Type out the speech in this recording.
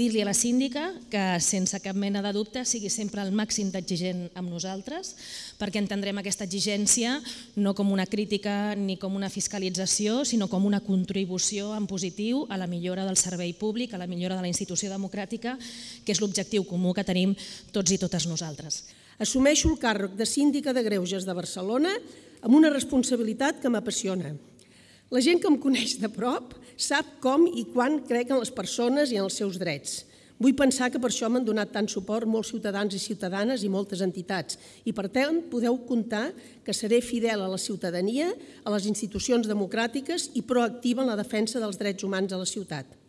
Dir-li a la síndica que, sense cap mena de dubte, sigui sempre el màxim d'exigent amb nosaltres, perquè entendrem aquesta exigència no com una crítica ni com una fiscalització, sinó com una contribució en positiu a la millora del servei públic, a la millora de la institució democràtica, que és l'objectiu comú que tenim tots i totes nosaltres. Assumeixo el càrrec de síndica de Greuges de Barcelona amb una responsabilitat que m'apassiona. La gent que em coneix de prop sap com i quan crec en les persones i en els seus drets. Vull pensar que per això m'han donat tant suport molts ciutadans i ciutadanes i moltes entitats i per tant podeu comptar que seré fidel a la ciutadania, a les institucions democràtiques i proactiva en la defensa dels drets humans a la ciutat.